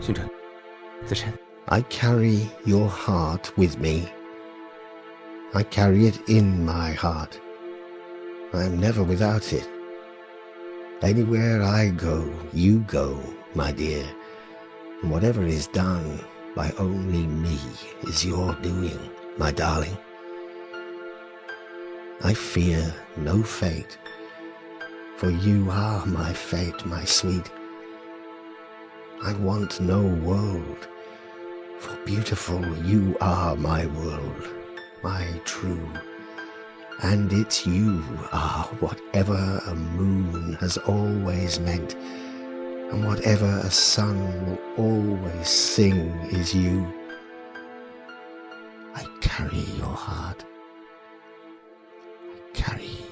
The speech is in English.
星辰，子辰。 I carry your heart with me. I carry it in my heart. I am never without it. Anywhere I go, you go, my dear. And whatever is done by only me is your doing, my darling. I fear no fate, for you are my fate, my sweet. I want no world, for beautiful you are my world, my true. And it's you are whatever a moon has always meant, and whatever a sun will always sing is you. I carry your heart. I carry